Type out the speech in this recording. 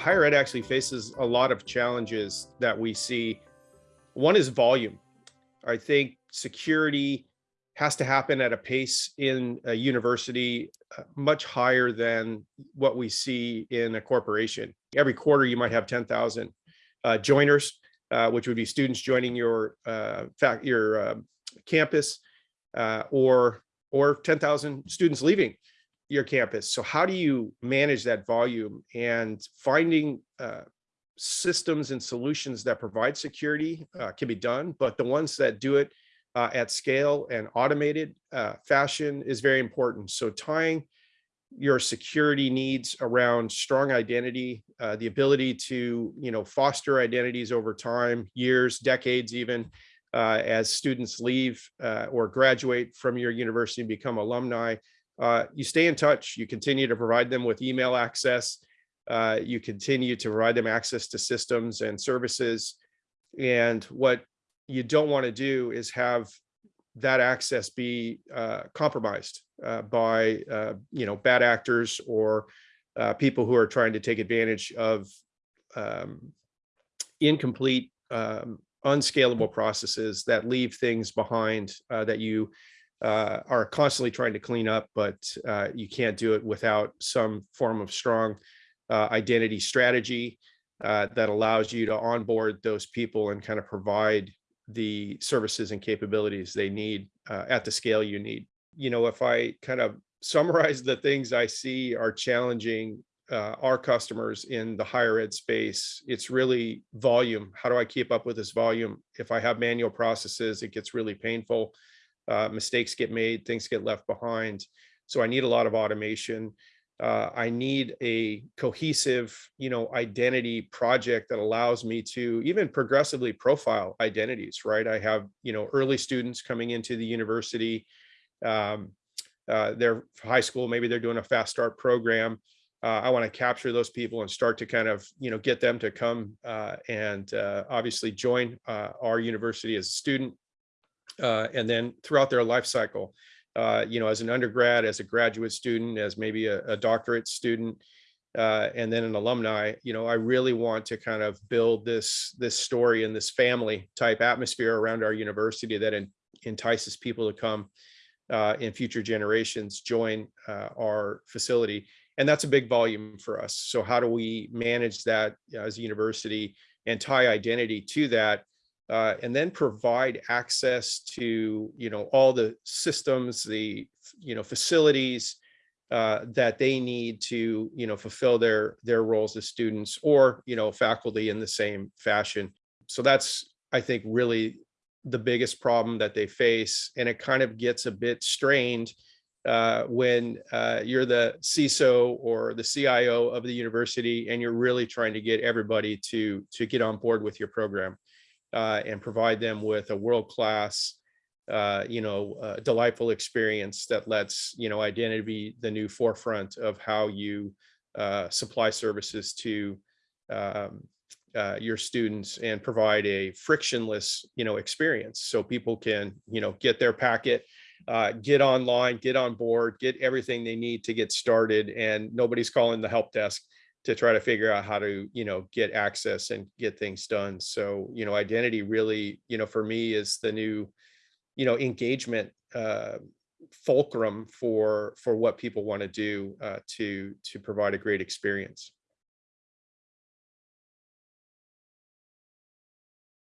higher ed actually faces a lot of challenges that we see. One is volume. I think security has to happen at a pace in a university uh, much higher than what we see in a corporation. Every quarter, you might have 10,000 uh, joiners, uh, which would be students joining your uh, fact your uh, campus, uh, or or 10,000 students leaving your campus. So how do you manage that volume and finding uh, systems and solutions that provide security uh, can be done, but the ones that do it uh, at scale and automated uh, fashion is very important. So tying your security needs around strong identity, uh, the ability to you know foster identities over time, years, decades even, uh, as students leave or graduate from your university and become alumni, uh, you stay in touch. You continue to provide them with email access. Uh, you continue to provide them access to systems and services. And what you don't want to do is have that access be uh, compromised uh, by uh, you know bad actors or people who are trying to take advantage of um, incomplete, um, unscalable processes that leave things behind that you uh, are constantly trying to clean up, but uh, you can't do it without some form of strong uh, identity strategy uh, that allows you to onboard those people and kind of provide the services and capabilities they need uh, at the scale you need. You know, if I kind of summarize the things I see are challenging uh, our customers in the higher ed space, it's really volume. How do I keep up with this volume? If I have manual processes, it gets really painful uh, mistakes get made, things get left behind. So I need a lot of automation. Uh, I need a cohesive, you know, identity project that allows me to even progressively profile identities, right? I have, you know, early students coming into the university, um, uh, they're high school, maybe they're doing a fast start program. Uh, I want to capture those people and start to kind of, you know, get them to come uh, and uh, obviously join uh, our university as a student uh, and then throughout their life cycle, uh, you know, as an undergrad, as a graduate student, as maybe a, a doctorate student, uh, and then an alumni, you know, I really want to kind of build this this story and this family type atmosphere around our university that entices people to come uh, in future generations join uh, our facility. And that's a big volume for us. So how do we manage that as a university and tie identity to that uh, and then provide access to you know all the systems the you know facilities uh, that they need to you know fulfill their their roles as students or you know faculty in the same fashion. So that's i think really the biggest problem that they face and it kind of gets a bit strained uh, when uh, you're the CISO or the CIO of the university and you're really trying to get everybody to to get on board with your program uh, and provide them with a world-class, uh, you know, uh, delightful experience that lets, you know, identity be the new forefront of how you uh, supply services to um, uh, your students and provide a frictionless, you know, experience. So people can, you know, get their packet, uh, get online, get on board, get everything they need to get started and nobody's calling the help desk to try to figure out how to you know get access and get things done. So you know identity really you know for me is the new you know engagement uh fulcrum for for what people want to do uh to to provide a great experience